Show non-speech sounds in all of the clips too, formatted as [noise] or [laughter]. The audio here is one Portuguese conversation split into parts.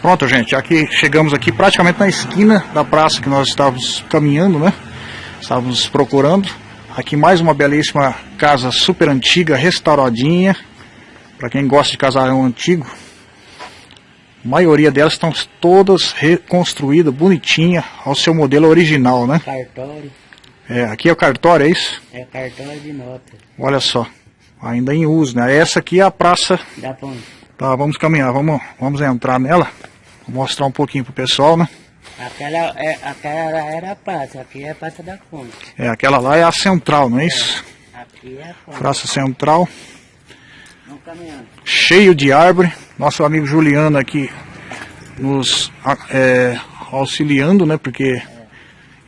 Pronto, gente, aqui chegamos aqui praticamente na esquina da praça que nós estávamos caminhando, né? Estávamos procurando. Aqui mais uma belíssima casa super antiga, restauradinha. Para quem gosta de casarão antigo. A maioria delas estão todas reconstruídas, bonitinha, ao seu modelo original, né? Cartório. É, aqui é o cartório, é isso? É cartório de nota. Olha só, ainda em uso, né? Essa aqui é a praça. Da ponte. Tá, vamos caminhar, vamos, vamos entrar nela. Vou mostrar um pouquinho pro pessoal, né? Aquela, é, aquela era a praça, aqui é a praça da fonte. É, aquela lá é a central, não é isso? É, aqui é a. Praça central. Vamos caminhando. Cheio de árvore. Nosso amigo Juliano aqui nos é, auxiliando, né? Porque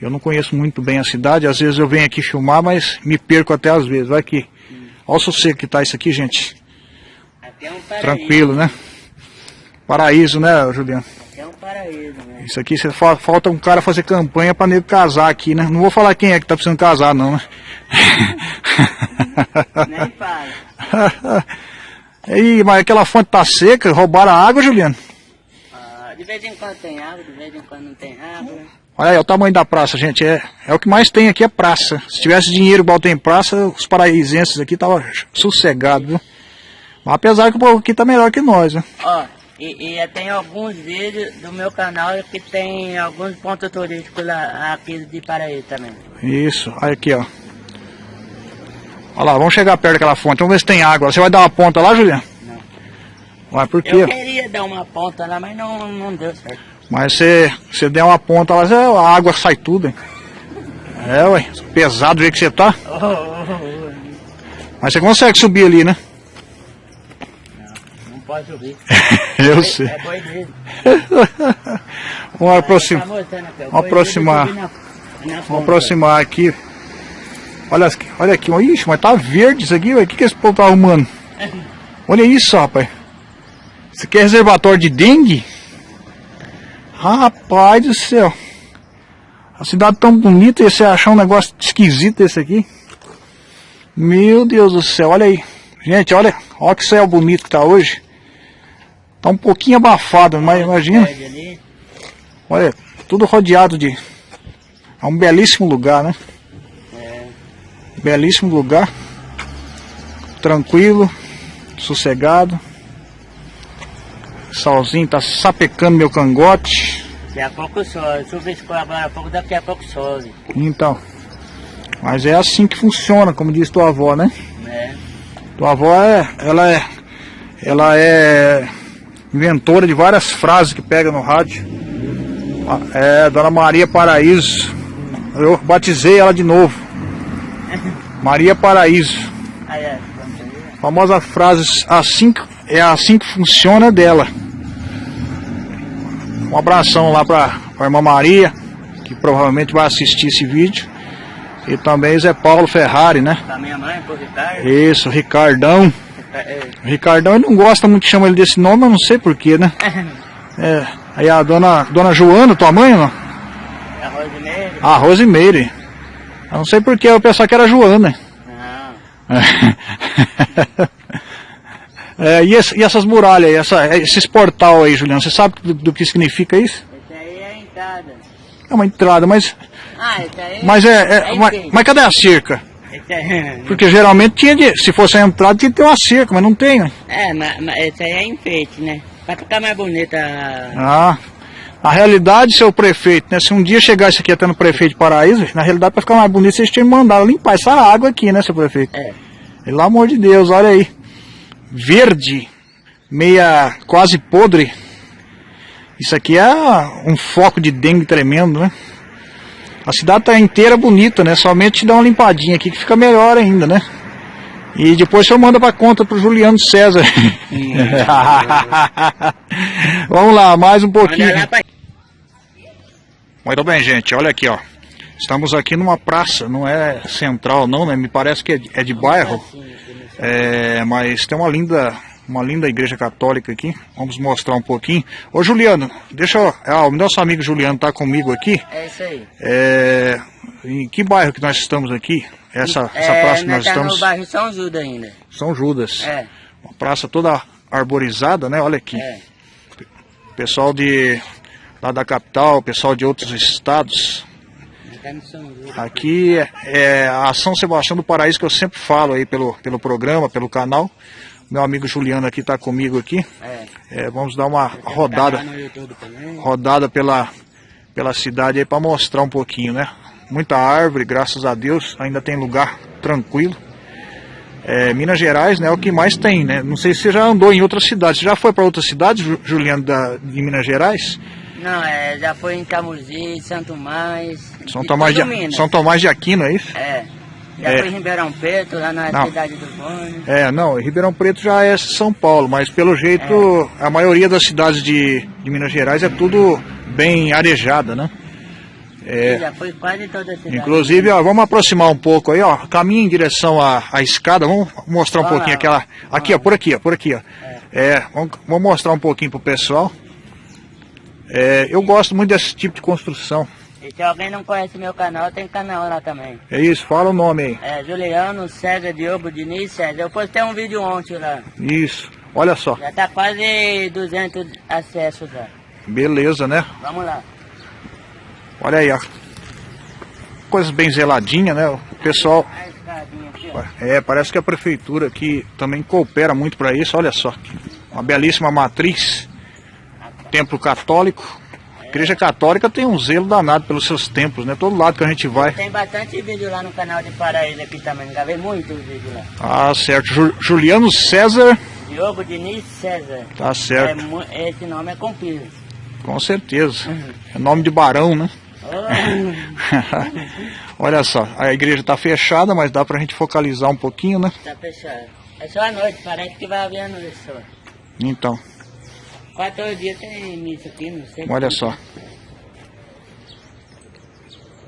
eu não conheço muito bem a cidade. Às vezes eu venho aqui filmar, mas me perco até às vezes. Vai aqui. Olha o sossego que tá isso aqui, gente. Um. Tranquilo, né? Paraíso, né, Juliano? É um paraíso, né? Isso aqui você fa falta um cara fazer campanha para nego casar aqui, né? Não vou falar quem é que tá precisando casar, não, né? [laughs] Nem fala. [laughs] Aí, mas aquela fonte tá seca, roubaram a água, Juliano? Ah, de vez em quando tem água, de vez em quando não tem água. Olha aí, o tamanho da praça, gente. É, é o que mais tem aqui é praça. Se tivesse dinheiro igual tem praça, os paraísenses aqui estavam sossegados, viu? Mas apesar que o povo aqui tá melhor que nós, né? Ó, e, e tem alguns vídeos do meu canal que tem alguns pontos turísticos lá, aqui de Paraíba também. Isso, olha aqui, ó. Olha lá, vamos chegar perto daquela fonte, vamos ver se tem água. Você vai dar uma ponta lá, Juliano? Não. Vai, por quê? Eu queria dar uma ponta lá, mas não, não deu certo. Mas você, você der uma ponta lá, a água sai tudo, hein? É, ué, pesado do jeito que você tá. Oh, oh, oh, Mas você consegue subir ali, né? Pode subir. [laughs] Eu sei. É boi dele. [laughs] Vamos aproximar. Tá o Vamos aproximar. Vamos aproximar aqui. Olha aqui, olha aqui. Ixi, mas tá verde isso aqui, velho. O que, que esse povo tá arrumando? [laughs] Olha isso, rapaz. Isso aqui é reservatório de dengue? Rapaz do céu. A cidade tão bonita e você achar um negócio esquisito desse aqui. Meu Deus do céu, olha aí. Gente, olha, olha que céu bonito que tá hoje. Tá um pouquinho abafado, mas imagina. Olha, tudo rodeado de. É um belíssimo lugar, né? É, Belíssimo lugar. Tranquilo, sossegado. Solzinho tá sapecando meu cangote. daqui a pouco sobe. Chuviscou agora há pouco, daqui a pouco sobe. Então. Mas é assim que funciona, como diz tua avó, né? Né? Tua avó é. Ela é. Ela é inventora de várias frases que pega no rádio. É Dona Maria Paraíso. Eu batizei ela de novo. [laughs] Maria Paraíso. Aí, é, ver. famosa frase assim é assim que funciona dela. Um abração lá pra, pra irmã Maria, que provavelmente vai assistir esse vídeo. E também Zé Paulo Ferrari, né? Mãe, Ricardo. Isso, Ricardão. É, Ricardão ele não gosta muito que chama ele desse nome, mas não sei porquê, né? [laughs] É, aí a dona, dona Joana, tua mãe, não? é Rosimeire. A Rosimeire. Eu não sei porquê, eu pensava que era Joana. Não. [laughs] É, e, esse- e essas muralhas aí, essa, esses portal aí, Juliano, você sabe do, do que significa isso? Esse aí é a entrada. É uma entrada, mas, Ah, esse aí mas é, é- mas, enfeite. mas cadê a cerca? [laughs] Porque geralmente tinha de, se fosse a entrada tinha que ter uma cerca, mas não tem, né? É, mas, mas esse aí é enfeite, né? Pra ficar mais bonita. Ah, na realidade, seu prefeito, né? Se um dia chegar isso aqui até no prefeito de Paraíso, na realidade para ficar mais bonito, vocês tinham mandado limpar essa água aqui, né, seu prefeito? É. Pelo amor de Deus, olha aí. Verde, meia quase podre. Isso aqui é um foco de dengue tremendo, né? A cidade tá inteira bonita, né? Somente dar uma limpadinha aqui que fica melhor ainda, né? E depois o senhor manda pra conta pro Juliano César. [laughs] Vamos lá, mais um pouquinho. Muito bem, gente, olha aqui, ó. Estamos aqui numa praça, não é central não, né? Me parece que é de, é de bairro. É, mas tem uma linda, uma linda igreja católica aqui. Vamos mostrar um pouquinho. Ô Juliano, deixa eu. Ah, o nosso amigo Juliano tá comigo aqui. É isso aí. É, em que bairro que nós estamos aqui? Essa, essa é, praça que nós tá estamos. no bairro São Judas ainda. São Judas. É, Uma praça toda arborizada, né? Olha aqui. é. pessoal de lá da capital, pessoal de outros estados. Aqui é a São Sebastião do Paraíso que eu sempre falo aí pelo, pelo programa, pelo canal. Meu amigo Juliano aqui está comigo aqui. É. É, vamos dar uma rodada, rodada pela, pela cidade aí para mostrar um pouquinho, né? Muita árvore, graças a Deus, ainda tem lugar tranquilo. É, Minas Gerais né, é o que mais tem, né? Não sei se você já andou em outras cidades. Você já foi para outras cidades, Juliano, da, de Minas Gerais? Não, é, já foi em Camusim, Santo Mais. São Tomás, de, São Tomás de Aquino, é isso? É. Já é. foi em Ribeirão Preto, lá na não. cidade do Bônio. É, não, Ribeirão Preto já é São Paulo, mas pelo jeito é. a maioria das cidades de, de Minas Gerais é tudo bem arejada, né? É, já foi quase toda a cidade. Inclusive, ó, vamos aproximar um pouco aí, ó. Caminho em direção à, à escada. Vamos mostrar um Olha pouquinho aquela. Aqui, ó, por aqui, ó, por aqui, ó. É, é vamos, vamos mostrar um pouquinho pro pessoal. É, eu gosto muito desse tipo de construção. E se alguém não conhece meu canal, tem canal lá também. É isso, fala o nome aí. É Juliano César Diogo Diniz César. Eu postei um vídeo ontem lá. Isso, olha só. Já tá quase 200 acessos já. Beleza, né? Vamos lá. Olha aí, ó. Coisas bem zeladinhas, né? O pessoal... É, parece que a prefeitura aqui também coopera muito para isso. Olha só, uma belíssima matriz templo católico. A igreja católica tem um zelo danado pelos seus templos, né? Todo lado que a gente vai. Tem bastante vídeo lá no canal de Paraíso aqui também, gravei muito vídeo lá. Ah, certo. Juliano César. Diogo Diniz César. Tá certo. É, esse nome é comprido. Com certeza. Uhum. É nome de barão, né? [laughs] Olha só, a igreja está fechada, mas dá para a gente focalizar um pouquinho, né? Está fechada. É só a noite, parece que vai haver a noite só. Então. Quatro tem missa aqui, não sei. Olha só.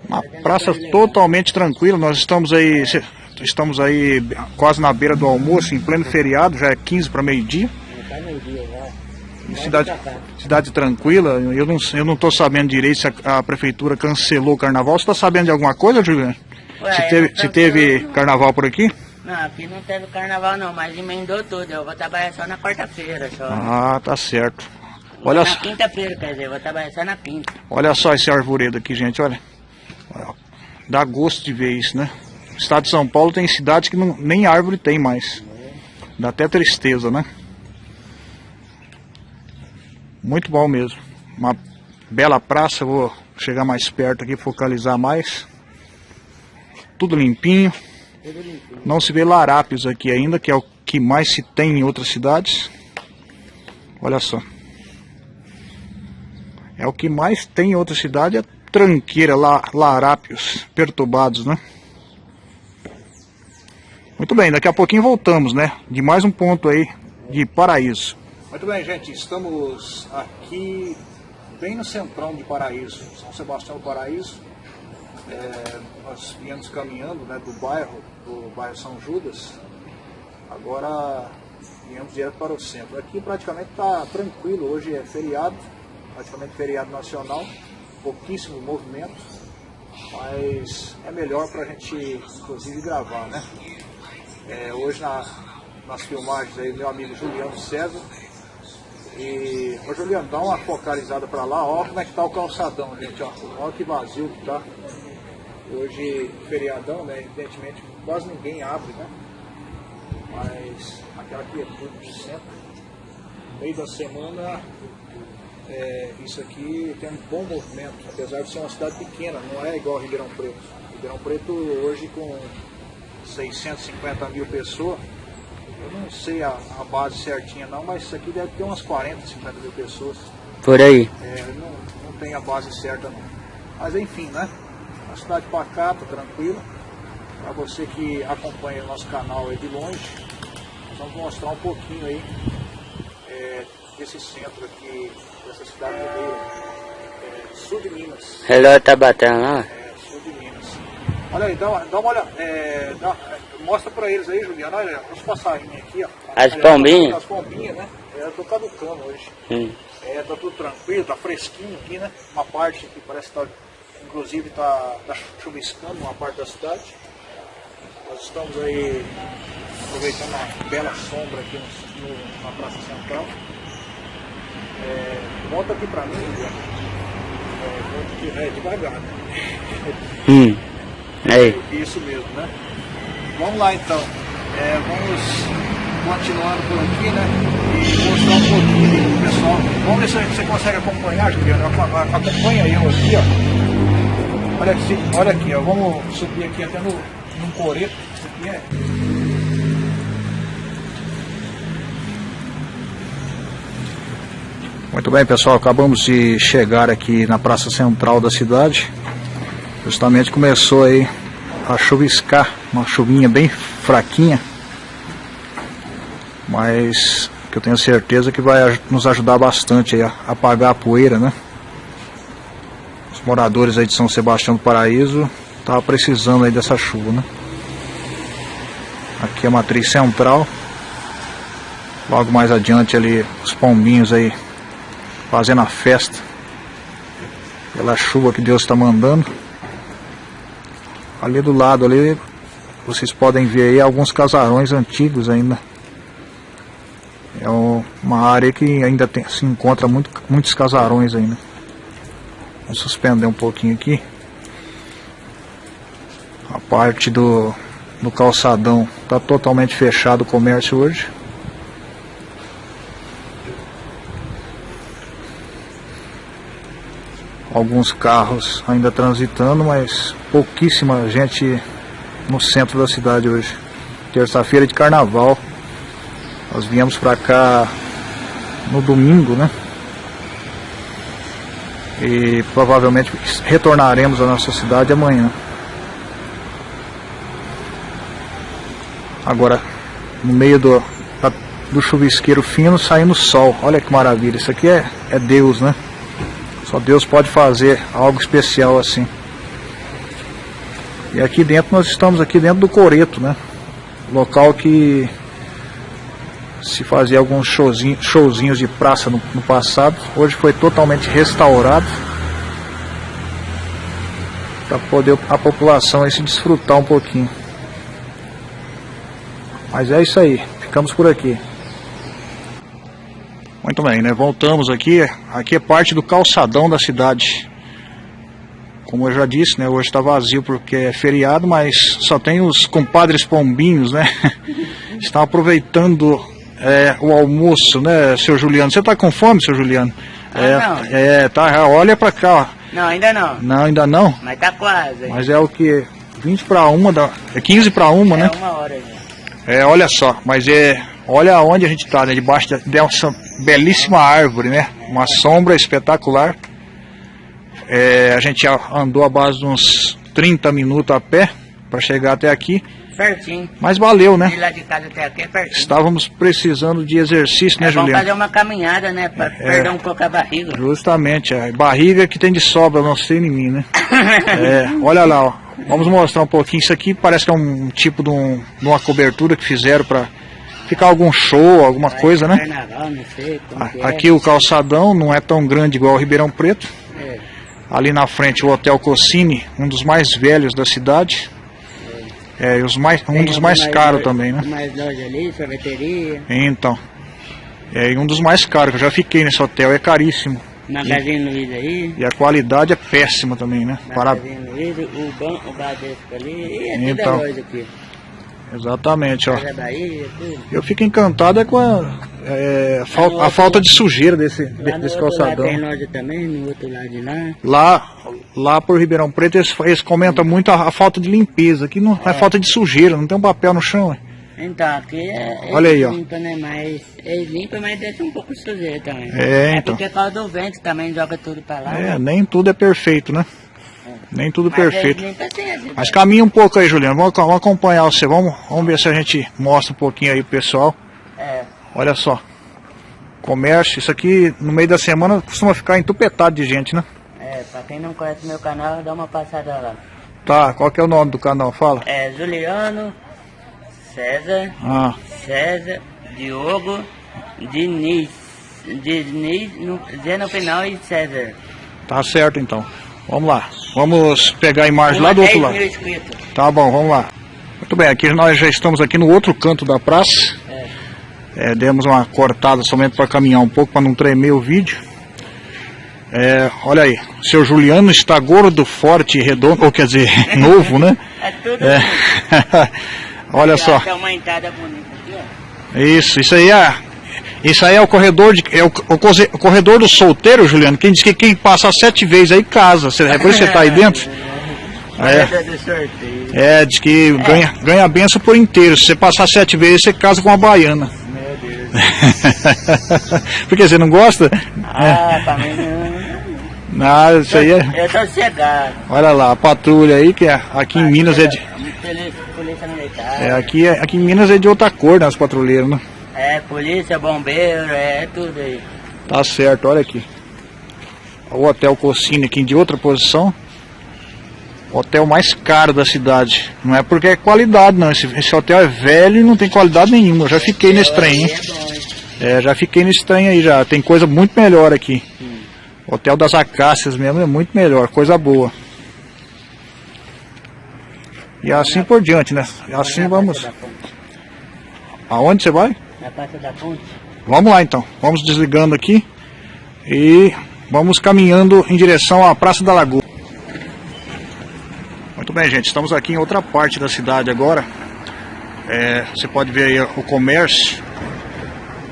Uma praça totalmente tranquila. Nós estamos aí, estamos aí quase na beira do almoço, em pleno feriado, já é 15 para meio-dia. Tá meio-dia já. Cidade, cidade tranquila, eu não estou eu não sabendo direito se a, a, prefeitura cancelou o carnaval. Você está sabendo de alguma coisa, Juliano? Se teve, se teve carnaval por aqui? Não, aqui não teve carnaval não, mas emendou tudo. Eu vou trabalhar só na quarta-feira só. Ah, tá certo. Olha na quinta-feira, quer dizer, vou trabalhar só na quinta. Olha só esse arvoredo aqui, gente, olha. Dá gosto de ver isso, né? O estado de São Paulo tem cidades que não, nem árvore tem mais. Dá até tristeza, né? Muito bom mesmo. Uma bela praça, vou chegar mais perto aqui, focalizar mais. Tudo limpinho. Não se vê larápios aqui ainda, que é o que mais se tem em outras cidades. Olha só. É o que mais tem em outra cidade, é tranqueira, lá, larápios perturbados, né? Muito bem, daqui a pouquinho voltamos, né? De mais um ponto aí de Paraíso. Muito bem, gente, estamos aqui bem no centrão de Paraíso, São Sebastião do Paraíso. É, nós viemos caminhando né, do bairro, do bairro São Judas, agora viemos direto para o centro. Aqui praticamente está tranquilo, hoje é feriado, praticamente feriado nacional, pouquíssimo movimento, mas é melhor para a gente inclusive gravar, né? É, hoje na, nas filmagens aí, meu amigo Juliano César, e, ô Juliano, dá uma focalizada para lá, olha como é que tá o calçadão, gente, ó. Olha que vazio que tá. Hoje, feriadão, né? Evidentemente, quase ninguém abre, né? Mas aquela quietude do centro. Meio da semana, é, isso aqui tem um bom movimento, apesar de ser uma cidade pequena, não é igual Ribeirão Preto. Ribeirão Preto hoje com 650 mil pessoas, eu não sei a, a, base certinha não, mas isso aqui deve ter umas 40, 50 mil pessoas. Por aí. É, não, não tem a base certa não. Mas enfim, né? Uma cidade pacata, tranquila. Para você que acompanha o nosso canal aí de longe, nós vamos mostrar um pouquinho aí é, desse centro aqui, dessa cidade do Rio, é, sul de Minas. Relógio tá batendo lá? É, sul de Minas. Olha aí, dá, dá uma olhada, é, dá, mostra pra eles aí, Juliano, olha os passarinhos aqui, ó. As pombinhas? As pombinhas, né? É, eu tô caducando hoje. Hum. É, tá tudo tranquilo, tá fresquinho aqui, né? Uma parte que parece que tá, inclusive tá, tá chuviscando uma parte da cidade. Nós estamos aí aproveitando a bela sombra aqui no, no, na Praça Central. É, Volta aqui pra mim, é, é devagar. Hum. Aí. Isso mesmo, né? Vamos lá então. É, vamos continuando por aqui, né? E mostrar um pouquinho pro pessoal. Vamos ver se você consegue acompanhar, Juliano. Acompanha eu aqui, ó. Olha aqui, olha aqui, ó. Vamos subir aqui até no, no coreto. Isso aqui é. Muito bem, pessoal. Acabamos de chegar aqui na praça central da cidade. Justamente começou aí a chuviscar, uma chuvinha bem fraquinha, mas que eu tenho certeza que vai nos ajudar bastante a apagar a poeira, né? Moradores aí de São Sebastião do Paraíso estavam precisando aí dessa chuva, né? Aqui a matriz central. Logo mais adiante ali os pombinhos aí fazendo a festa pela chuva que Deus está mandando. Ali do lado ali, vocês podem ver aí alguns casarões antigos ainda. É uma área que ainda tem, se encontra muito, muitos casarões ainda. Suspender um pouquinho aqui. A parte do, do calçadão está totalmente fechado o comércio hoje. alguns carros ainda transitando, mas pouquíssima gente no centro da cidade hoje. Terça-feira de carnaval. Nós viemos para cá no domingo, né? E provavelmente retornaremos à nossa cidade amanhã. Agora, no meio do, do chuvisqueiro fino, saindo sol. Olha que maravilha. Isso aqui é, é Deus, né? Só Deus pode fazer algo especial assim. E aqui dentro nós estamos aqui dentro do Coreto, né? Local que se fazia alguns showzinhos, showzinhos de praça no, no passado. Hoje foi totalmente restaurado. Para poder a população aí se desfrutar um pouquinho. Mas é isso aí. Ficamos por aqui. Muito bem, né? Voltamos aqui. Aqui é parte do calçadão da cidade. Como eu já disse, né? Hoje está vazio porque é feriado, mas só tem os compadres pombinhos, né? [laughs] Estão aproveitando é, o almoço, né, seu Juliano? Você está com fome, seu Juliano? Ah, é, não. é, tá. Olha para cá, ó. Não, ainda não. Não, ainda não. Mas tá quase. Mas é o que? 20 para uma, da, é 15 para uma, né? É uma hora já. É, olha só, mas é. Olha onde a gente está, né? Debaixo dessa belíssima árvore, né? Uma sombra espetacular. É, a gente andou a base de uns 30 minutos a pé para chegar até aqui. Certinho. Mas valeu, né? De lá de casa até aqui é pertinho. Estávamos precisando de exercício, né, é bom Juliano? fazer uma caminhada, né? Pra perder um pouco a barriga. Justamente, a barriga que tem de sobra, não sei em mim, né? [laughs] É, olha lá, ó. Vamos mostrar um pouquinho. Isso aqui parece que é um tipo de, um, de uma cobertura que fizeram para ficar algum show, alguma coisa, né? Carnaval, não sei é. Aqui o calçadão não é tão grande igual o Ribeirão Preto. É. Ali na frente o Hotel Cossini, um dos mais velhos da cidade. É, e os mais, um dos mais caros também, né? Mais loja ali, sorveteria, Então. É, e um dos mais caros, que eu já fiquei nesse hotel, é caríssimo. Magazine Luiza aí. E a qualidade é péssima também, né? Para... Magazine Luiza, o, ban, o Bradesco ali. E é Então. loja aqui. Exatamente, ó. Casa Bahia. Eu fico encantado é com a, é, a a falta de sujeira desse, desse lado calçadão. loja também, no outro lado de lá. Lá, lá por Ribeirão Preto, eles, eles comentam muito a, a falta de limpeza. Aqui não é. falta de sujeira, não tem um papel no chão. é. Então, aqui é. Olha aí, ó. eles limpam, né? Mas eles limpam, mas deixa um pouco de sujeira também. É, então. porque por causa do vento também joga tudo pra lá. É, né? nem tudo é perfeito, né? Nem tudo Mas perfeito. Assim, Mas caminha um pouco aí, Juliano. Vamos, vamos acompanhar você. Vamos, vamos ver se a gente mostra um pouquinho aí pro pessoal. É, Olha só. Comércio, isso aqui no meio da semana costuma ficar entupetado de gente, né? é, pra quem não conhece meu canal, dá uma passada lá. Tá, qual que é o nome do canal? Fala. É Juliano, César, Ah, César, Diogo, Diniz. Diniz, no, Z no final e César. tá certo então. Vamos lá. Vamos pegar a imagem lá do outro 10 lado. Tá bom, vamos lá. Muito bem, aqui nós já estamos aqui no outro canto da praça. É. É, demos uma cortada somente para caminhar um pouco, para não tremer o vídeo. É, olha aí, o seu Juliano está gordo, forte, redondo, ou quer dizer, [laughs] novo, né? É tudo É. [laughs] olha só. Isso, isso aí é. Isso aí é o corredor de, é o, o corredor do solteiro, Juliano. Quem diz que quem passa sete vezes aí casa. Você, é por isso que você tá aí [laughs] dentro? É. Do sorteio. É, diz que ganha, ganha a benção por inteiro. Se você passar sete vezes, você casa com uma baiana. [laughs] Porque você não gosta? Ah, pra mim não. Nada, isso aí é. Eu tô cegado. Olha lá, a patrulha aí, que é, aqui em Minas é de. Polícia, polícia militar. É, aqui, é, aqui em Minas é de outra cor, né, os patrulheiros, né? É, polícia, bombeiro, é tudo aí. Tá certo, olha aqui. O Hotel Cocine aqui de outra posição. Hotel mais caro da cidade. Não é porque é qualidade, não. Esse, esse hotel é velho e não tem qualidade nenhuma. Eu já fiquei nesse trem, hein? É já fiquei nesse trem aí já. Tem coisa muito melhor aqui. Hotel das Acácias mesmo é muito melhor, coisa boa. E assim por diante, né? E assim vamos. Aonde você vai? Na Praça da Ponte. Vamos lá então. Vamos desligando aqui e vamos caminhando em direção à Praça da Lagoa. Muito bem, gente. Estamos aqui em outra parte da cidade agora. É, você pode ver aí o comércio.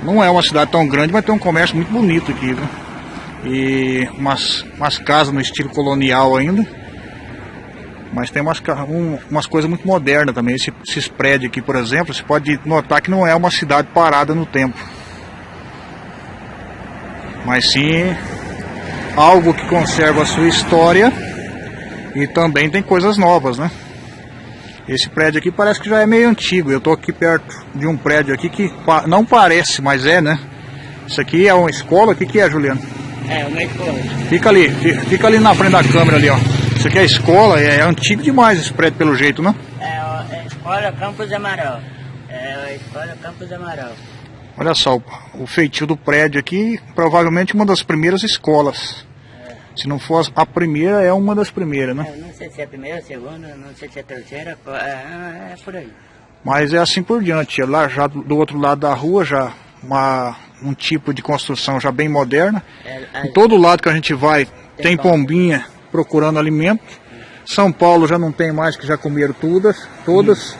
Não é uma cidade tão grande, mas tem um comércio muito bonito aqui, viu? E umas, umas casas no estilo colonial ainda. Mas tem umas, um- umas coisas muito modernas também. Esse, esses prédios aqui, por exemplo, você pode notar que não é uma cidade parada no tempo. Mas sim algo que conserva a sua história e também tem coisas novas, né? Esse prédio aqui parece que já é meio antigo. Eu estou aqui perto de um prédio aqui que não parece, mas é, né? Isso aqui é uma escola? O que, que é, Juliano? É, meu esposo. Fica ali, fi- fica ali na frente da câmera ali, ó. Isso aqui é escola, é, é antigo demais esse prédio pelo jeito, né? É, é Escola Campos Amaral. É a Escola Campos Amaral. Olha só, o feitio do prédio aqui, provavelmente uma das primeiras escolas. Se não for a primeira, é uma das primeiras, né? Eu não sei se é a primeira, a segunda, não sei se é a terceira, co- é, é por aí. Mas é assim por diante. Lá já do, outro lado da rua, já uma, um tipo de construção já bem moderna. É, a- Em todo lado que a gente vai tem pombinha procurando alimento. São Paulo já não tem mais, que já comeram todas. todas.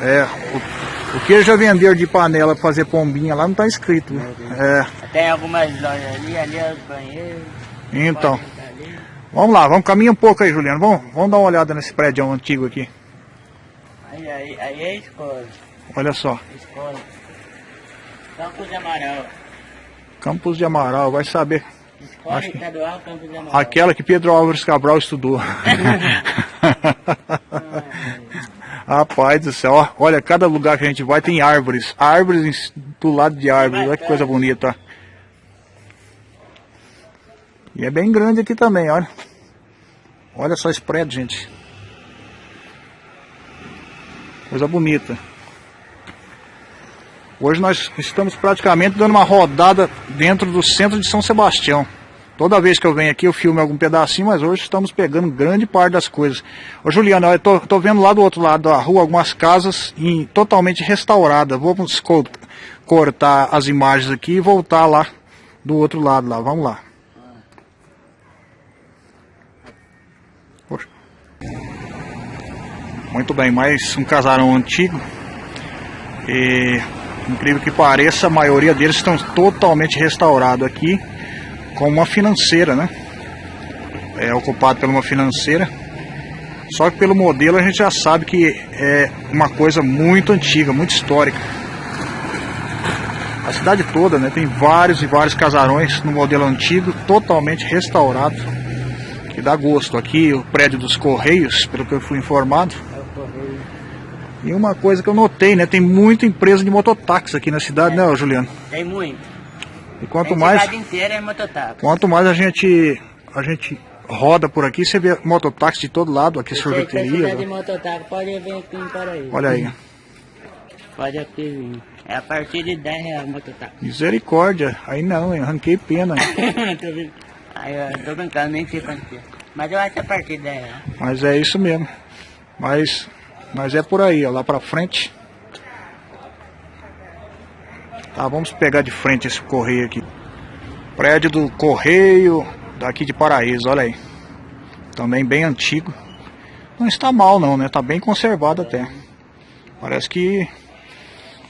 É, o, o que eles já venderam de panela para fazer pombinha lá não está escrito. né? É, Tem algumas lojas ali, ali é os banheiros. Então, vamos lá, vamos caminhar um pouco aí, Juliano. Vamos, vamos dar uma olhada nesse prédio antigo aqui. Aí, aí, aí é a escola. Olha só, Escola. Campos de Amaral. Campos de Amaral, vai saber. Escola Acho que- Estadual Campos de Amaral. Aquela que Pedro Álvares Cabral estudou. [laughs] Rapaz do céu, ó, olha, cada lugar que a gente vai tem árvores. Árvores do lado de árvores, olha que coisa bonita. E é bem grande aqui também, olha. Olha só esse prédio, gente. Coisa bonita. Hoje nós estamos praticamente dando uma rodada dentro do centro de São Sebastião. Toda vez que eu venho aqui eu filmo algum pedacinho, mas hoje estamos pegando grande parte das coisas. Ô Juliano, eu tô, tô vendo lá do outro lado da rua algumas casas em- totalmente restauradas. Vamos co- cortar as imagens aqui e voltar lá do outro lado lá. Vamos lá. Muito bem, mais um casarão antigo. E incrível que pareça, a maioria deles estão totalmente restaurados aqui com uma financeira, né? É ocupado por uma financeira. Só que pelo modelo a gente já sabe que é uma coisa muito antiga, muito histórica. A cidade toda, né, tem vários e vários casarões no modelo antigo, totalmente restaurado, que dá gosto. Aqui o prédio dos Correios, pelo que eu fui informado, É o correio. e uma coisa que eu notei, né? Tem muita empresa de mototáxi aqui na cidade, né, ô Juliano? Tem muito. E quanto Tem mais, cidade inteira é mototáxi. quanto mais a gente, a gente roda por aqui, você vê mototáxi de todo lado, aqui Se você quiser de sorveteria. mototáxi, pode vir aqui em Paraíba. Olha aí, Pode aqui vir. É a partir de 10 reais mototáxi. misericórdia. Aí não, hein? arranquei pena. [laughs] tô brincando. Aí, eu tô brincando, nem sei quanto é. Mas eu acho que é a partir de 10 reais. Mas é isso mesmo. Mas, mas é por aí, ó, lá pra frente. Tá, vamos pegar de frente esse correio aqui. Prédio do Correio daqui de Paraíso, olha aí. Também bem antigo. Não está mal não, né? Tá bem conservado até. Parece que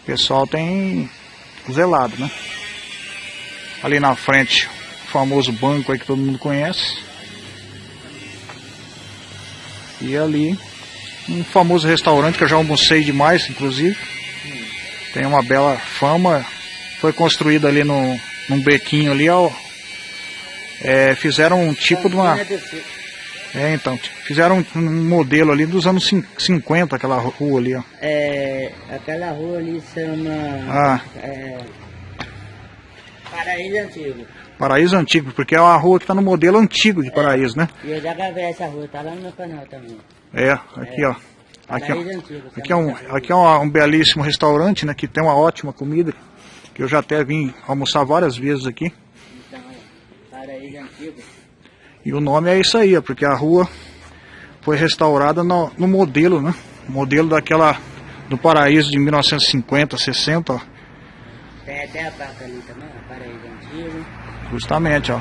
o pessoal tem zelado, né? Ali na frente, famoso banco aí que todo mundo conhece. E ali, um famoso restaurante que eu já almocei demais, inclusive. Tem uma bela fama. Foi construído ali no, num bequinho ali, ó. É, fizeram um tipo de uma... É, então, fizeram um, um modelo ali dos anos 50, aquela rua ali, ó. É, aquela rua ali chama... Ah. É, Paraíso Antigo. Paraíso Antigo, porque é uma rua que está no modelo antigo de Paraíso, né? E eu já gravei essa rua, tá lá no meu canal também. É, aqui ó. Aqui, ó. Aqui é, um, aqui é um, um belíssimo restaurante, né? Que tem uma ótima comida. Que eu já até vim almoçar várias vezes aqui. Então, Paraíso Antigo. E o nome é isso aí, ó, porque a rua foi restaurada no, no modelo, né? Modelo daquela do Paraíso de 1950, 60, ó. Tem até a placa ali também, ó. Justamente, ó.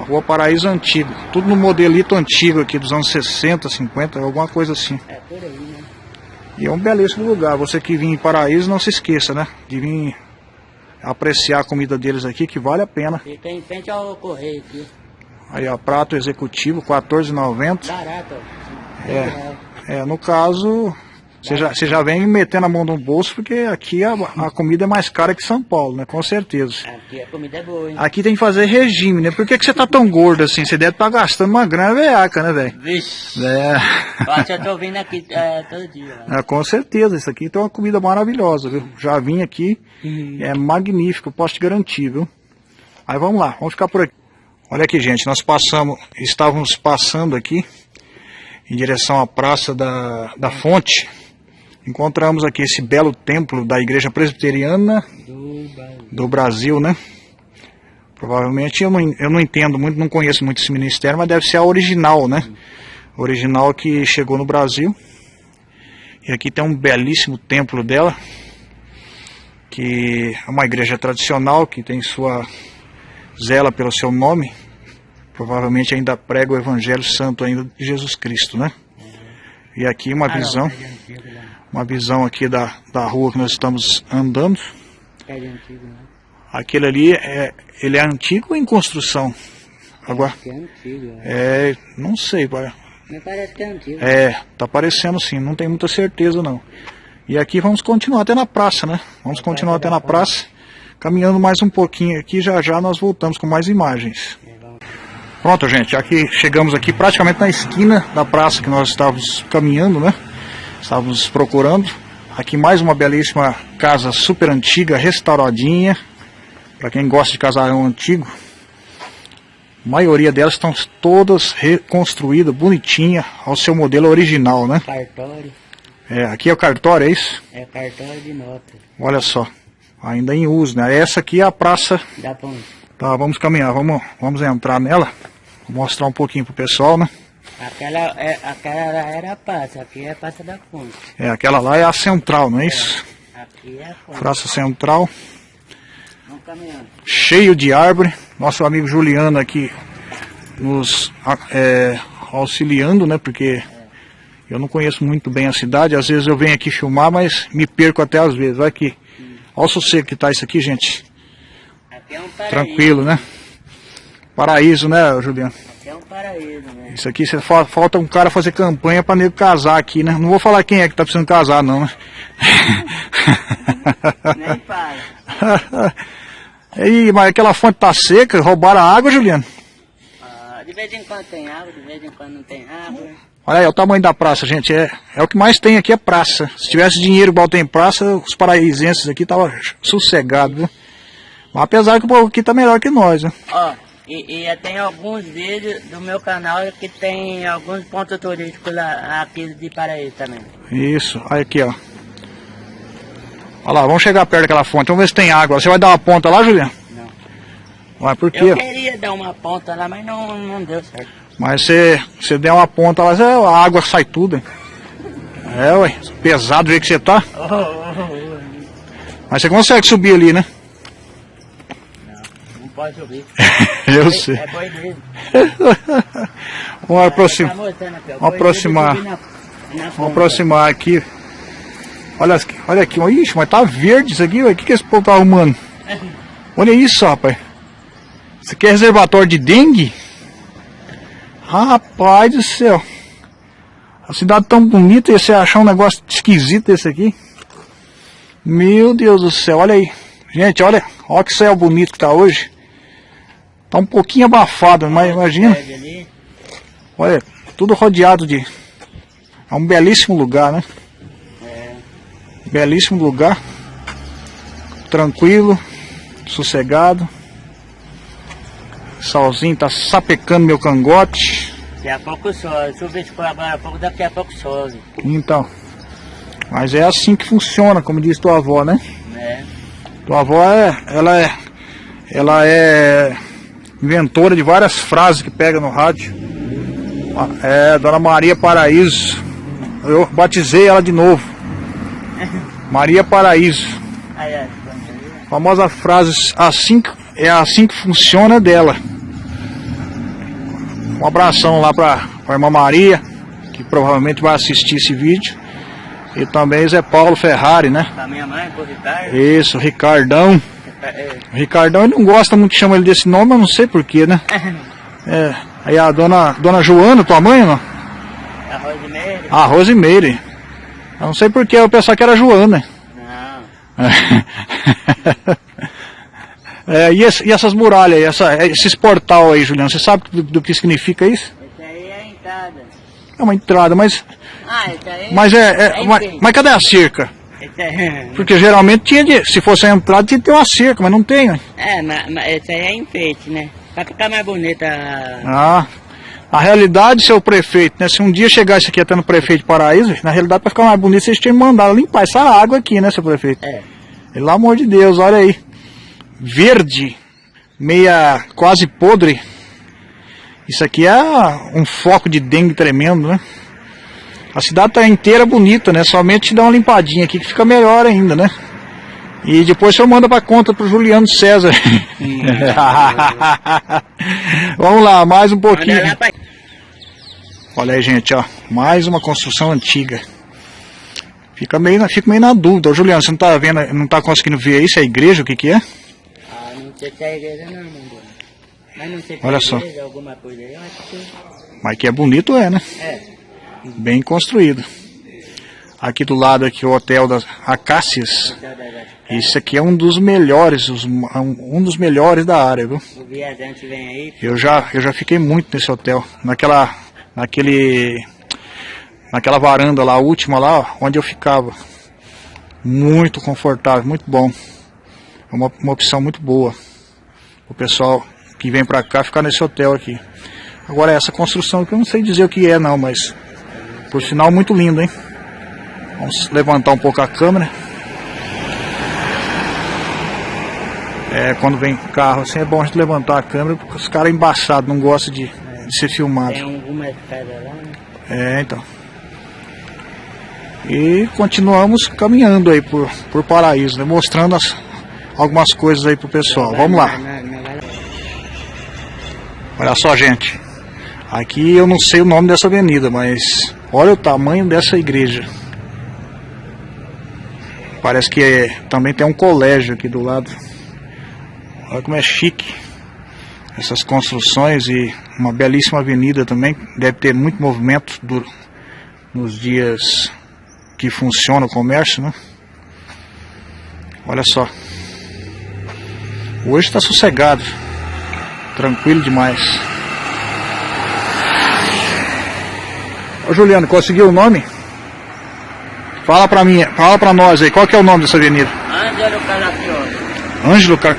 A rua Paraíso Antigo. Tudo no modelito antigo aqui, dos anos 60, 50, alguma coisa assim. É por aí, né? E é um belíssimo lugar. Você que vir em Paraíso, não se esqueça, né? De vir apreciar a comida deles aqui, que vale a pena. Fica em frente ao correio aqui. Aí, ó, prato executivo, R$14,90. Barato. É. É, no caso, você já, você já vem metendo a mão no bolso, porque aqui a, a comida é mais cara que São Paulo, né? Com certeza. Aqui a comida é boa, hein? Aqui tem que fazer regime, né? Por que, que você tá tão gordo assim? Você deve estar gastando uma grana veaca, né, velho? Vixe. É. Eu acho que eu tô vindo aqui é, todo dia. ó. É, com certeza, isso aqui tem uma comida maravilhosa, viu? Já vim aqui, é magnífico, posso te garantir, viu? Aí vamos lá, vamos ficar por aqui. Olha aqui, gente, nós passamos, estávamos passando aqui em direção à Praça da, da Fonte. Encontramos aqui esse belo templo da Igreja Presbiteriana Do Brasil, né? Provavelmente eu não, eu não entendo muito, não conheço muito esse ministério, mas deve ser a original, né? Original que chegou no Brasil. E aqui tem um belíssimo templo dela, que é uma igreja tradicional que tem sua zela pelo seu nome. Provavelmente ainda prega o Evangelho Santo ainda de Jesus Cristo, né? E aqui uma Ah, visão. Uma visão aqui da, da rua que nós estamos andando. Prédio antigo, né? Aquele ali, é, ele é antigo em construção? Agora, é antigo, é. é, não sei. Me parece que é antigo. É, tá parecendo sim, não tem muita certeza não. E aqui vamos continuar até na praça, né? Vamos continuar até na praça, caminhando mais um pouquinho aqui, já já nós voltamos com mais imagens. É. Pronto, gente, aqui chegamos aqui praticamente na esquina da praça que nós estávamos caminhando, né? Estávamos procurando. Aqui mais uma belíssima casa super antiga, restauradinha. Para quem gosta de casarão antigo. A maioria delas estão todas reconstruídas, bonitinha, ao seu modelo original, né? Cartório. É, aqui é o cartório, é isso? É cartório de nota. Olha só, ainda em uso, né? Essa aqui é a praça Da ponte. Tá, vamos caminhar, vamos, vamos entrar nela. Vou mostrar um pouquinho pro pessoal, né? Aquela, é, aquela lá era a passa, aqui é a passa da ponte. É, aquela lá é a central, não é isso? Aqui é a ponte. Praça Central, Vamos caminhando. cheio de árvore. Nosso amigo Juliano aqui nos é, auxiliando, né? Porque eu não conheço muito bem a cidade. Às vezes eu venho aqui filmar, mas me perco até às vezes. Olha aqui. Olha o sossego que tá isso aqui, gente. Aqui é um paraíso. Tranquilo, né? Paraíso, né, Juliano? É um paraíso, né? Isso aqui cê, fa- falta um cara fazer campanha pra nego casar aqui, né? Não vou falar quem é que tá precisando casar, não, né? [laughs] Nem para. [laughs] Ih, mas aquela fonte tá seca, roubaram a água, Juliano. Ah, de vez em quando tem água, de vez em quando não tem água. Olha aí, o tamanho da praça, gente. É, é o que mais tem aqui é praça. Se tivesse dinheiro igual tem praça, os paraísenses aqui estavam sossegados, viu? Mas apesar que o povo aqui tá melhor que nós, né? Ó, e, e tem alguns vídeos do meu canal que tem alguns pontos turísticos lá, aqui de Paraíso também. Isso, olha aqui, ó. Olha lá, vamos chegar perto daquela fonte. Vamos ver se tem água. Você vai dar uma ponta lá, Juliano? Não. Ué, por quê? Eu queria dar uma ponta lá, mas não, não deu certo. Mas você, você der uma ponta lá, a água sai tudo. hein? É, ué. Pesado do jeito que você tá. Oh, Mas você consegue subir ali, né? Pode subir. [laughs] Eu sei. É boi. [laughs] Vamos aproximar. Tá ó. Vamos aproximar. Vamos aproximar aqui. Olha aqui, olha aqui. Ixi, mas tá verde isso aqui. O que, que esse povo tá arrumando? [laughs] Olha isso, rapaz. Isso aqui é reservatório de dengue? Rapaz do céu. A cidade tão bonita e você achar um negócio esquisito desse aqui. Meu Deus do céu, olha aí. Gente, olha, olha que céu bonito que tá hoje. Tá um pouquinho abafado, mas imagina. Olha, tudo rodeado de. É um belíssimo lugar, né? É. Belíssimo lugar. Tranquilo, sossegado. Solzinho tá sapecando meu cangote. Daqui a pouco sobe. Chuva se for agora a pouco, daqui a pouco sobe. Então. Mas é assim que funciona, como diz tua avó, né? Né? Tua avó é. Ela é. Ela é inventora de várias frases que pega no rádio. É, Dona Maria Paraíso. Eu batizei ela de novo. [laughs] Maria Paraíso. Famosa frase assim é assim que funciona dela. Um abração lá pra, pra irmã Maria, que provavelmente vai assistir esse vídeo. E também Zé Paulo Ferrari, né? Pra minha mãe, pro Ricardo. Isso, Ricardão. É, O Ricardão ele não gosta muito que chama ele desse nome, mas não sei porquê, né? É. Aí a dona, dona Joana, tua mãe, não? Arroz de meio? A. Eu não sei porquê, eu pensava que era Joana. Não. É, [laughs] e, esse- e essas muralhas aí, essa, esses portal aí, Juliano, você sabe do, do que significa isso? Esse aí é a entrada. É uma entrada, mas, Ah, esse aí mas é, é- é mas, mas cadê a cerca? Aí... Porque geralmente tinha de, se fosse a entrada tinha de ter uma cerca, mas não tem. né? É, mas, mas esse aí é enfeite, né? Pra ficar mais bonita. Ah, na realidade, seu prefeito, né, se um dia chegar isso aqui até no prefeito de Paraíso, na realidade para ficar mais bonito vocês tinham mandado limpar essa água aqui, né, seu prefeito? É. Pelo amor de Deus, olha aí. Verde, meia quase podre. Isso aqui é um foco de dengue tremendo, né? A cidade tá inteira bonita, né? Somente dá uma limpadinha aqui que fica melhor ainda, né? E depois o senhor manda para conta pro Juliano César. [laughs] Vamos lá, mais um pouquinho. Olha aí, gente, ó. Mais uma construção antiga. Fica meio, na- fica meio na dúvida. Ô, Juliano, você não tá vendo, não tá conseguindo ver isso? É igreja? O que que é? Ah, não sei se é igreja não. Mas não sei se Olha é só. igreja, alguma coisa aí. Eu acho que... Mas que é bonito, é, né? É. Bem construído. Aqui do lado aqui o hotel das Acácias. Esse aqui é um dos melhores, os- um dos melhores da área, viu? Eu já, eu já fiquei muito nesse hotel, naquela, naquele, naquela varanda lá, última lá, onde eu ficava. Muito confortável, muito bom. É uma, uma opção muito boa. O pessoal que vem pra cá ficar nesse hotel aqui. Agora essa construção que eu não sei dizer o que é não, mas por sinal muito lindo, hein? Vamos levantar um pouco a câmera. É, quando vem carro assim é bom a gente levantar a câmera porque os caras embaçados não gostam de, de ser filmado. Tem alguma escada lá, né? É, então. E continuamos caminhando aí por, por Paraíso, né? mostrando as, algumas coisas aí pro pessoal. Vamos lá. Olha só, gente. Aqui eu não sei o nome dessa avenida, mas olha o tamanho dessa igreja. Parece que é- também tem um colégio aqui do lado. Olha como é chique. Essas construções e uma belíssima avenida também. Deve ter muito movimento do- nos dias que funciona o comércio, né? Olha só. Hoje está sossegado. Tranquilo demais. Ô Juliano, conseguiu o nome? Fala pra mim, fala pra nós aí, qual que é o nome dessa avenida? Ângelo Calafioli. Ângelo, Ca...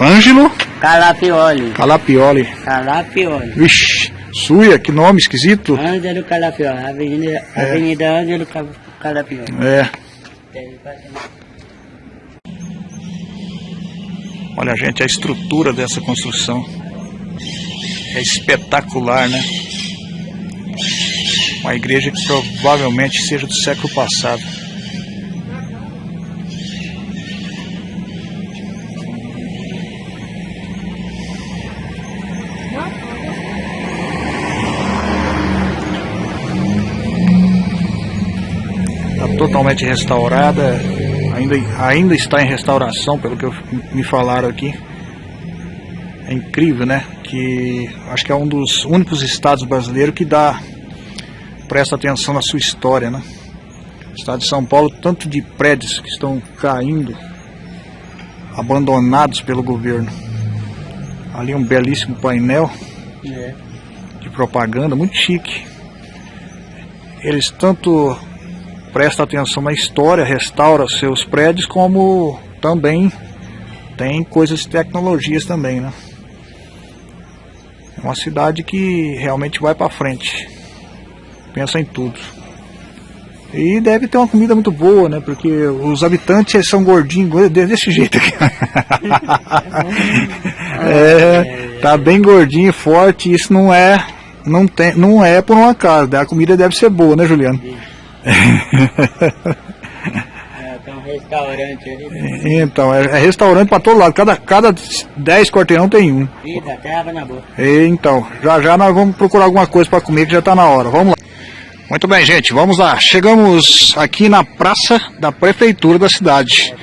Ângelo Calafioli. Calapioli. Calafioli. Vixe, suia, que nome esquisito. Ângelo Calafioli. Avenida, Avenida Ângelo Ca- Calafioli. É, olha gente, a estrutura dessa construção é espetacular, né? Uma igreja que provavelmente seja do século passado. Está totalmente restaurada, ainda, ainda está em restauração, pelo que me falaram aqui. É incrível, né? Que acho que é um dos únicos estados brasileiros que dá presta atenção na sua história, né? estado de São Paulo, tanto de prédios que estão caindo, abandonados pelo governo. Ali um belíssimo painel é. de propaganda, muito chique. Eles tanto prestam atenção na história, restauram seus prédios, como também tem coisas de tecnologias também, né? É uma cidade que realmente vai para frente. Pensa em tudo. E deve ter uma comida muito boa, né? Porque os habitantes são gordinhos desse jeito aqui. [laughs] é, tá bem gordinho, forte, isso não é, não tem, não é por um acaso, né? a comida deve ser boa, né, Juliano? [laughs] É, um restaurante ali. Então, é, é restaurante para todo lado, cada, cada 10 quarteirão tem um. Eita, na boca. Então, já já nós vamos procurar alguma coisa para comer que já tá na hora. Vamos lá. Muito bem, gente, vamos lá. Chegamos aqui na praça da prefeitura da cidade.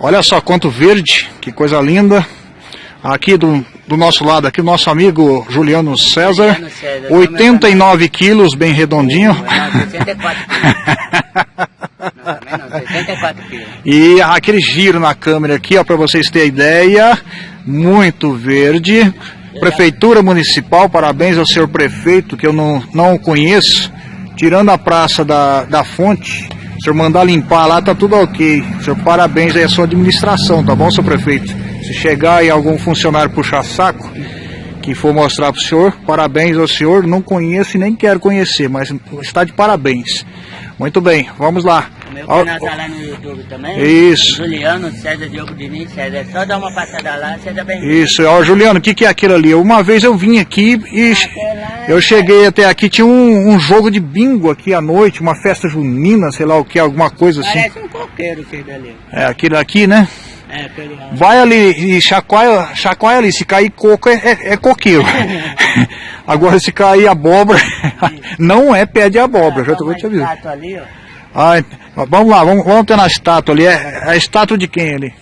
Olha só quanto verde, que coisa linda. Aqui do, do nosso lado, aqui o nosso amigo Juliano César. 89 quilos, bem redondinho. 64 quilos. [laughs] E aquele giro na câmera aqui, ó, para vocês terem ideia. Muito verde. Prefeitura Municipal, parabéns ao senhor prefeito, que eu não, não conheço tirando a praça da, da fonte, o senhor mandar limpar lá, tá tudo ok. Senhor, parabéns aí à sua administração, tá bom, senhor prefeito? Se chegar aí algum funcionário puxar saco, que for mostrar pro senhor, parabéns ao senhor, não conheço e nem quero conhecer, mas está de parabéns. Muito bem, vamos lá. O meu canal tá lá no YouTube também. Isso. Juliano César Diogo Diniz César. É só dar uma passada lá, seja bem Isso, ó, Juliano, o que, que é aquilo ali? Uma vez eu vim aqui e eu cheguei até aqui, tinha um, um, jogo de bingo aqui à noite, uma festa junina, sei lá o que, alguma coisa assim. Parece um coqueiro que dali. É, aquilo aqui, né? É, Vai ali e chacoalha, chacoalha ali, se cair coco é, é, é coqueiro. Agora se cair abóbora, não é pé de abóbora, ah, já tô te avisando. Ali, ó. Ah, vamos lá, vamos, vamos ter na estátua ali. É, é a estátua de quem ali?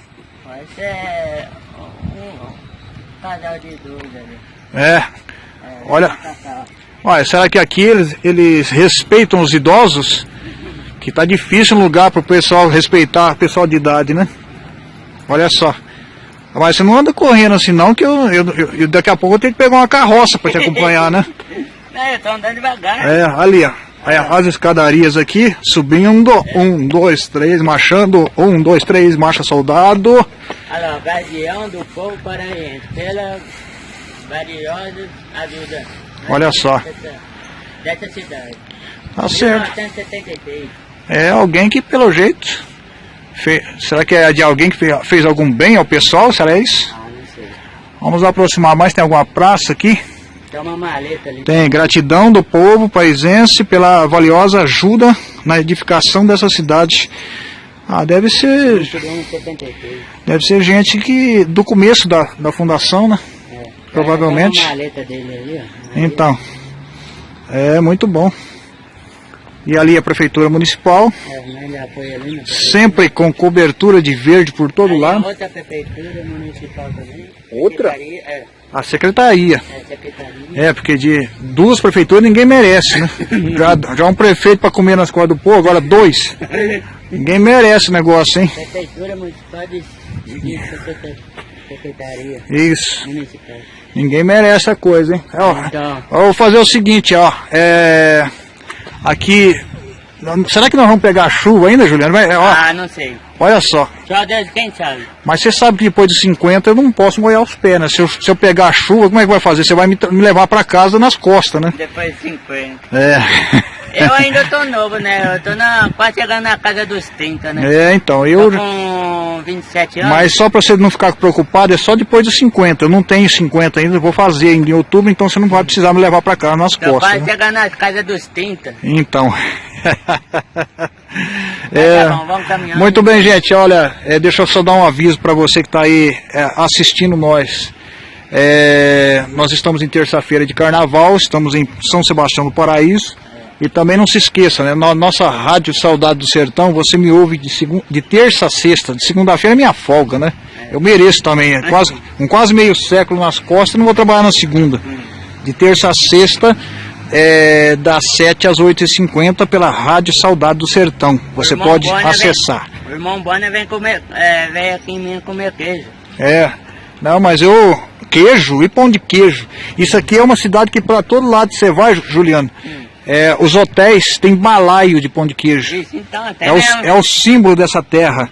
Esse é um casal de idosos ali. É. olha. Olha, será que aqui eles, eles respeitam os idosos? Que tá difícil um lugar para o pessoal respeitar o pessoal de idade, né? Olha só. Mas você não anda correndo assim não, que eu, eu, eu daqui a pouco eu tenho que pegar uma carroça para te acompanhar, né? [laughs] É, eu tô andando devagar. É, ali, ó. Aí as escadarias aqui, subindo, um, dois, três, marchando, um, dois, três, marcha soldado. Olha lá, guardião do povo paraense, pela valiosa ajuda. Olha só. Dessa, cidade. Tá certo. É alguém que pelo jeito, fez, será que é de alguém que fez, fez algum bem ao pessoal, será isso? Ah, não sei. Vamos aproximar mais, tem alguma praça aqui? Tem uma maleta ali. Tem gratidão do povo paisense pela valiosa ajuda na edificação dessa cidade. Ah, deve ser. Deve ser gente que. do começo da, da fundação, né? É. Provavelmente. Dele. Então. É muito bom. E ali a prefeitura municipal. É, ali, né? Sempre com cobertura de verde por todo aí lado. Outra prefeitura municipal também. Outra? É. A secretaria. É, secretaria. É, porque de duas prefeituras ninguém merece, né? [laughs] já, já um prefeito para comer nas costas do povo, agora dois. Ninguém merece o negócio, hein? Prefeitura municipal de, de secretaria. Isso. Municipal. Ninguém merece a coisa, hein? Ó, então. ó, vou fazer o seguinte, ó. É, aqui Será que nós vamos pegar chuva ainda, Juliano? Vai, ó, ah, não sei. Olha só. Só Deus quem sabe. Mas você sabe que depois de 50 eu não posso molhar os pés, né? Se eu, se eu pegar a chuva, como é que vai fazer? Você vai me, me levar para casa nas costas, né? Depois de 50. É. [laughs] Eu ainda tô novo, né? Eu tô na, quase chegando na casa dos 30, né? É, então, eu... Tô com 27 anos. Mas só para você não ficar preocupado, é só depois dos 50. Eu não tenho 50 ainda, eu vou fazer em outubro, então você não vai precisar me levar para casa nas costas. quase né? chegando na casa dos 30. Então... [laughs] é, tá bom. Muito bem, gente. Olha, é, deixa eu só dar um aviso para você que está aí é, assistindo nós. É, nós estamos em terça-feira de carnaval, estamos em São Sebastião do Paraíso. E também não se esqueça, né? Na nossa Rádio Saudade do Sertão, você me ouve de, de terça a sexta, de segunda-feira é minha folga, né? Eu mereço também, é quase, com quase meio século nas costas, não vou trabalhar na segunda. De terça a sexta, é, das 7 às 8h50 pela Rádio Saudade do Sertão. Você pode acessar. Vem, o irmão Bonner vem, comer, é, vem aqui em mim comer queijo. É, não, mas eu. Queijo e pão de queijo. Isso aqui é uma cidade que para todo lado você vai, Juliano. Hum. É, os hotéis têm balaio de pão de queijo. Isso, então, é, o, é, o, símbolo dessa terra.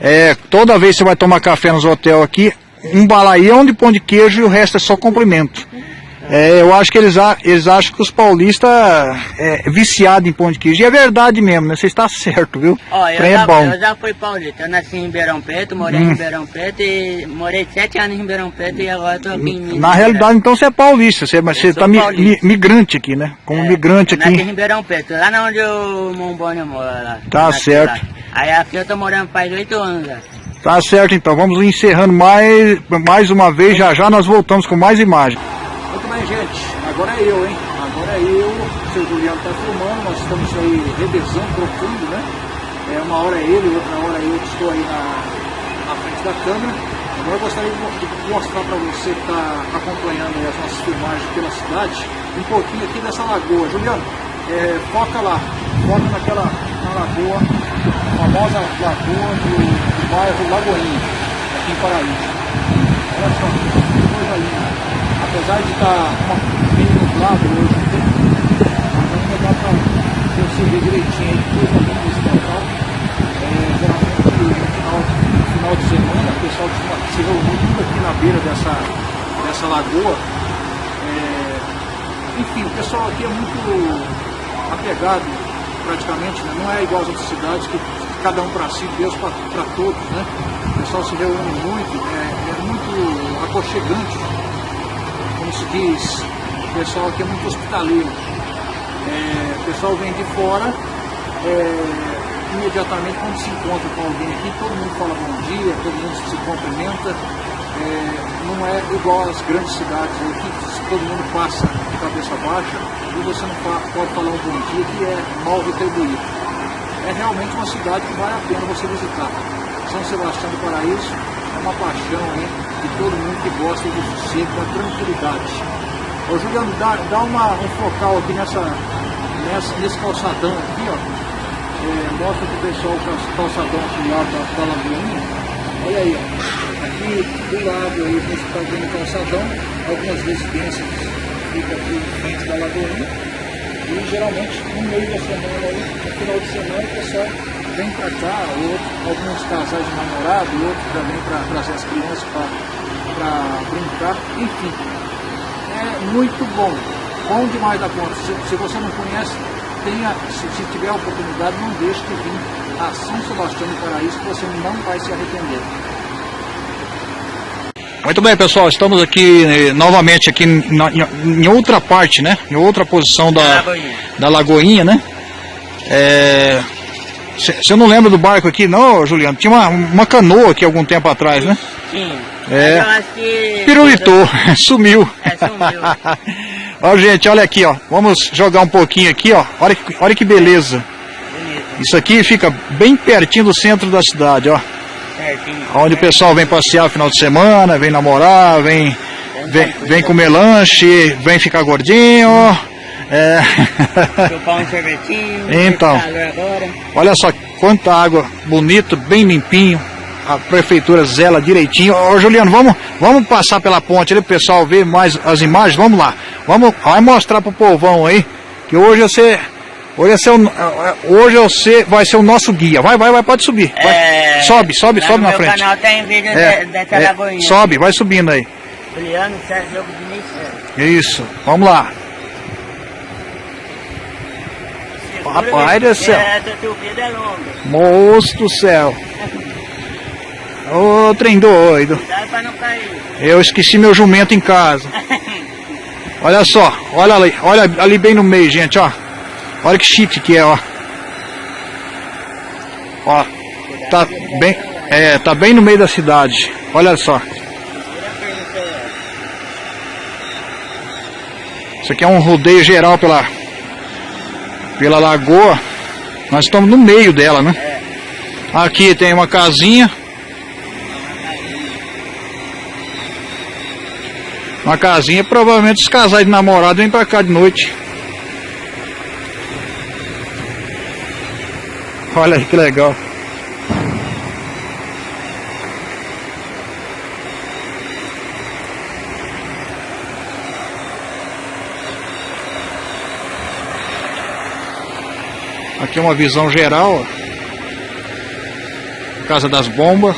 É, toda vez que você vai tomar café nos hotéis aqui, um balaião de pão de queijo e o resto é só comprimento. É, eu acho que eles, eles acham que os paulistas é viciados em pão de queijo. E é verdade mesmo, né? Você está [laughs] certo, viu? Ó, eu, é já, bom. eu já fui paulista. Eu nasci em Ribeirão Preto, morei hum. em Ribeirão Preto e morei sete anos em Ribeirão Preto e agora estou aqui em. Na realidade, então você é paulista. Você, mas você está mi, mi, migrante aqui, né? Como é, migrante aqui. Nasci em Ribeirão Preto, lá onde o Mombônio mora. Lá, tá certo. Aí aqui eu estou morando faz oito anos já. Tá certo então, vamos encerrando mais, mais uma vez, já já nós voltamos com mais imagens. Gente, agora é eu, hein? Agora é eu, o seu Juliano está filmando, nós estamos aí revezando, profundo, né? É, uma hora é ele, outra hora eu estou aí na, na frente da câmera. Agora eu gostaria de mostrar para você que está acompanhando as nossas filmagens pela cidade, um pouquinho aqui dessa lagoa. Juliano, é, foca lá, foca naquela na lagoa, famosa lagoa do, do bairro Lagoinha, aqui em Paraíso. Olha só, que apesar de estar tá bem nublado hoje aqui, mas ainda dá para perceber direitinho aí tudo aqui nesse local. É, geralmente no final, no final de semana o pessoal se reúne tudo aqui na beira dessa, dessa lagoa. É, enfim, o pessoal aqui é muito apegado praticamente, né? não é igual às outras cidades que cada um para si, Deus para todos, né? O pessoal se reúne muito, é, é muito aconchegante como se diz, o pessoal aqui é muito hospitaleiro. É, o pessoal vem de fora, é, imediatamente quando se encontra com alguém aqui, todo mundo fala bom dia, todo mundo se cumprimenta. É, não é igual às grandes cidades aqui, todo mundo passa de cabeça baixa e você não pode falar um bom dia que é mal retribuído. É realmente uma cidade que vale a pena você visitar. São Sebastião do Paraíso uma paixão hein? de todo mundo que gosta do sossego, da tranquilidade. Ô Juliano, dá, dá uma, um focal aqui nessa, nessa, nesse calçadão aqui, ó. É, mostra pro pessoal o calçadão aqui lado da, da Lagoinha. Olha aí, ó. Aqui do lado aí você está vendo o calçadão, algumas residências ficam aqui em frente da Lagoinha. E geralmente no meio da semana aí, no final de semana, o pessoal vem para cá, outros, alguns casais de namorado, outros também para trazer as crianças para brincar, enfim. É muito bom, bom demais da conta. Se, se você não conhece, tenha, se, se, tiver a oportunidade, não deixe de vir a São Sebastião do Paraíso, que você não vai se arrepender. Muito bem, pessoal, estamos aqui eh, novamente aqui na, em, em, outra parte, né? Em outra posição da, da Lagoinha, da Lagoinha né? É, você não lembra do barco aqui, não, Juliano? Tinha uma, uma canoa aqui algum tempo atrás, né? Sim. É. Que... Pirulitou, [laughs] sumiu. É, sumiu. [laughs] ó, gente, olha aqui, ó. Vamos jogar um pouquinho aqui, ó. Olha que, olha que beleza. Bonito. Isso aqui fica bem pertinho do centro da cidade, ó. Certinho. Onde o pessoal vem passear no final de semana, vem namorar, vem, vem, vem comer lanche, vem ficar gordinho. É. Chupar um sorvetinho. Então. Olha só quanta água bonito, bem limpinho. A prefeitura zela direitinho. Ô Juliano, vamos, vamos passar pela ponte ali, pessoal ver mais as imagens. Vamos lá. Vamos, vai mostrar pro povão aí que hoje você Hoje, é hoje você vai ser o nosso guia. Vai, vai, vai, pode subir. Vai. É, sobe, sobe, sobe na frente. canal tem vídeo é, de, dessa é, Sobe, vai subindo aí. Juliano Sérgio Diniz Isso, vamos lá. Rapaz do céu. Moço do céu. Ô, trem doido. Eu esqueci meu jumento em casa. [laughs] Olha só, olha ali, olha ali bem no meio, gente, ó. Olha que chique que é, ó. Ó, tá bem, é, tá bem no meio da cidade. Olha só. Isso aqui é um rodeio geral pela pela lagoa. Nós estamos no meio dela, né? É. Aqui tem uma casinha. Uma casinha, provavelmente os casais de namorado vêm pra cá de noite. Olha aí que legal. Aqui é uma visão geral. ó. Casa das Bombas.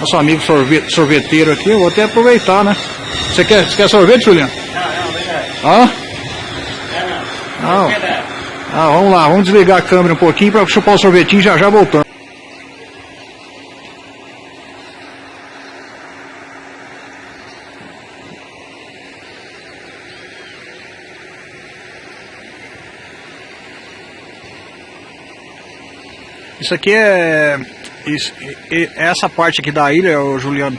Nosso amigo sorvete, sorveteiro aqui, eu vou até aproveitar, né? Você quer, você quer sorvete, Juliano? Não, não, verdade. Hã? Não, Não. Verdade. Ah, vamos lá, vamos desligar a câmera um pouquinho para chupar o sorvetinho já já voltando. Isso aqui é. Isso, essa parte aqui da ilha, Juliano.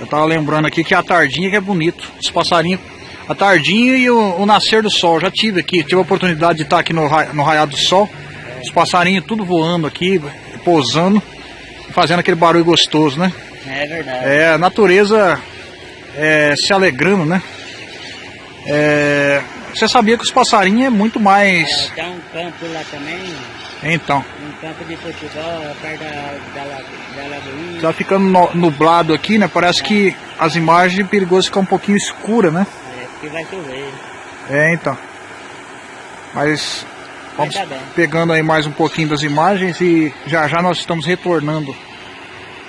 Eu tava lembrando aqui que a tardinha que é bonito. Os passarinhos. A tardinha e o, o nascer do sol. Já tive aqui, tive a oportunidade de estar aqui no, no raiar do sol. Os passarinhos tudo voando aqui, pousando, fazendo aquele barulho gostoso, né? É verdade. É, a natureza é, se alegrando, né? É, você sabia que os passarinhos é muito mais. É, tem um campo lá também, Então, um campo de futebol, perto da, da, da lagoinha. tá ficando no- nublado aqui, né? Parece que as imagens é perigoso ficar um pouquinho escura, né? É, porque vai chover. É, então. Mas vamos bem. pegando aí mais um pouquinho das imagens e já já nós estamos retornando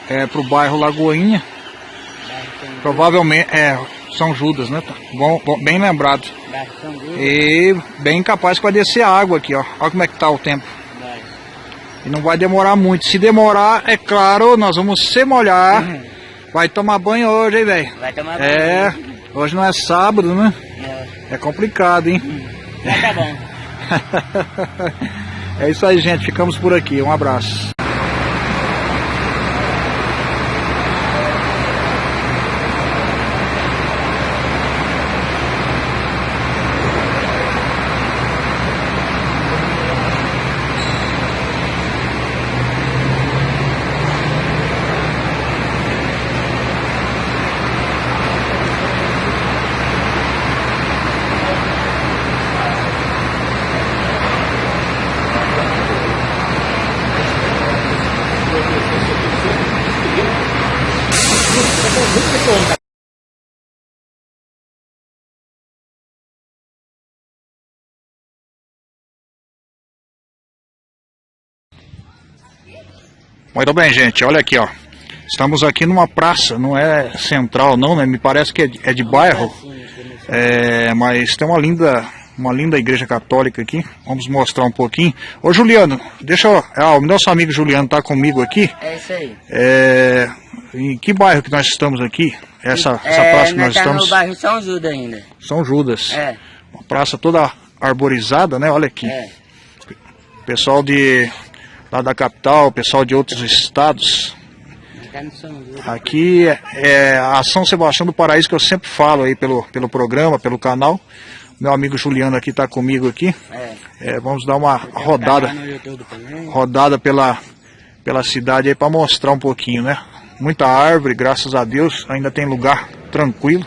é, para o bairro Lagoinha. Bairro Provavelmente, é, São Judas, né? Tá Bom, bom, bem lembrado. E bem capaz que vai descer água aqui, ó. Olha como é que tá o tempo. E não vai demorar muito. Se demorar, é claro, nós vamos se molhar. Vai tomar banho hoje, hein, velho? Vai tomar É, banho. hoje não é sábado, né? É, É complicado, hein? Mas [laughs] tá bom. é isso aí, gente. Ficamos por aqui. Um abraço. Muito bem, gente. Olha aqui, ó. Estamos aqui numa praça, não é central não, né? Me parece que é de, é de bairro. É, mas tem uma linda, uma linda igreja católica aqui. Vamos mostrar um pouquinho. Ô Juliano, deixa eu. Ah, o nosso amigo Juliano está comigo aqui. É isso aí. É, em que bairro que nós estamos aqui? Essa, essa é, praça que nós nós tá estamos. no bairro São Judas ainda. São Judas. É, Uma praça toda arborizada, né? Olha aqui. é. Pessoal de lá da capital, pessoal de outros estados. Aqui é a São Sebastião do Paraíso que eu sempre falo aí pelo, pelo programa, pelo canal. Meu amigo Juliano aqui está comigo aqui. É. É, vamos dar uma um rodada, rodada pela, pela cidade aí para mostrar um pouquinho, né? Muita árvore, graças a Deus, ainda tem lugar tranquilo.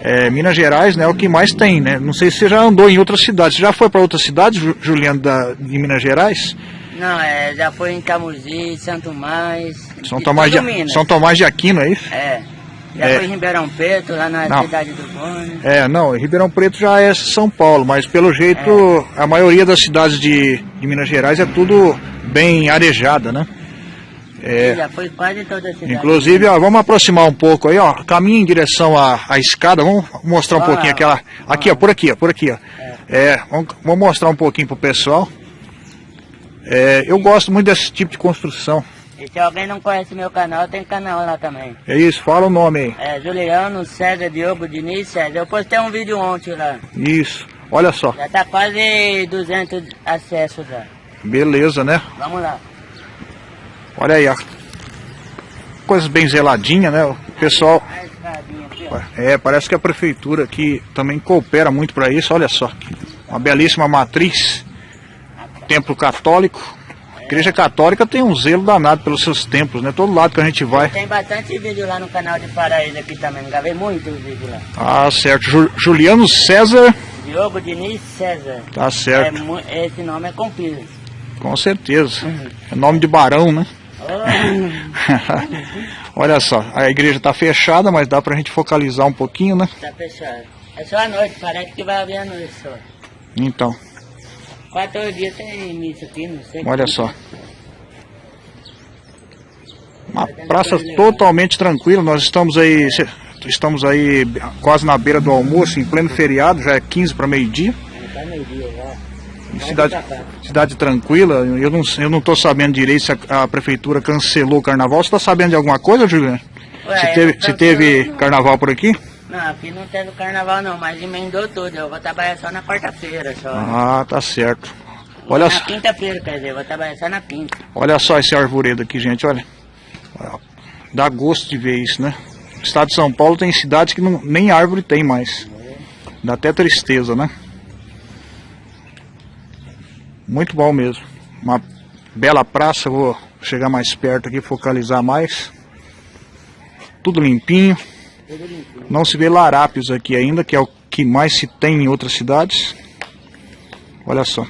É, Minas Gerais, né, é o que mais tem, né? Não sei se você já andou em outras cidades. Você já foi para outras cidades, Ju- Juliano, da, de Minas Gerais? Não, é, já foi em Camusim, Santo Mais. São Tomás de, Minas. São Tomás de Aquino, é isso? É. Já É. foi em Ribeirão Preto, lá na Não. cidade do Boni. É, não, Ribeirão Preto já é São Paulo, mas pelo jeito a maioria das cidades de, de Minas Gerais é tudo bem arejada, né? É, Já foi quase toda a cidade. inclusive, ó, vamos aproximar um pouco aí, ó, caminho em direção à, à escada, vamos mostrar um Ah, pouquinho aquela, aqui ó, por aqui ó, por aqui ó. É, vamos, vamos mostrar um pouquinho pro pessoal. É, eu gosto muito desse tipo de construção. E se alguém não conhece meu canal, tem canal lá também. É isso, fala o nome aí. É Juliano César Diogo Diniz César. Eu postei um vídeo ontem lá. Isso, olha só, Já tá quase 200 acessos já. beleza, né? Vamos lá. Olha aí, ó. Coisas bem zeladinhas, né? O pessoal É, parece que a prefeitura aqui também coopera muito para isso. Olha só, uma belíssima matriz, templo católico. A igreja católica tem um zelo danado pelos seus templos, né? Todo lado que a gente vai. Tem bastante vídeo lá no canal de Paraíso aqui também, gravei muitos vídeos lá. Ah, certo. Ju- Juliano César, Diogo Diniz César. tá É, certo. mu- esse nome é comprido. Com certeza. É nome de barão, né? Oh, [laughs] Olha só, a igreja está fechada, mas dá pra gente focalizar um pouquinho, né? tá fechado. É só a noite, parece que vai abrir a noite só. Então, Quatro dias tem missa aqui, não sei. olha só. Uma praça totalmente tranquila, nós estamos aí, estamos aí quase na beira do almoço, em pleno feriado, já é 15 para meio-dia. Tá meio dia já. Cidade, cidade tranquila, eu não, eu não tô sabendo direito se a, a prefeitura cancelou o carnaval. Você tá sabendo de alguma coisa, Juliano? Ué, Se teve, se teve carnaval por aqui? Não, aqui não teve carnaval não, mas emendou tudo. Eu vou trabalhar só na quarta-feira só. Ah, tá certo. Olha na quinta-feira, quer dizer, eu vou trabalhar só na quinta. Olha só esse arvoredo aqui, gente, olha. Dá gosto de ver isso, né? O estado de São Paulo tem cidades que não, nem árvore tem mais. Dá até tristeza, né? Muito bom mesmo. Uma bela praça, vou chegar mais perto aqui, focalizar mais. Tudo limpinho. Não se vê larápios aqui ainda, que é o que mais se tem em outras cidades. Olha só.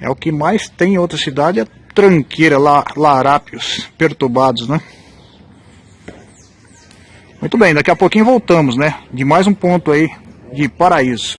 É o que mais tem em outra cidade, é tranqueira, la, larápios perturbados, né? Muito bem, daqui a pouquinho voltamos, né? De mais um ponto aí de paraíso.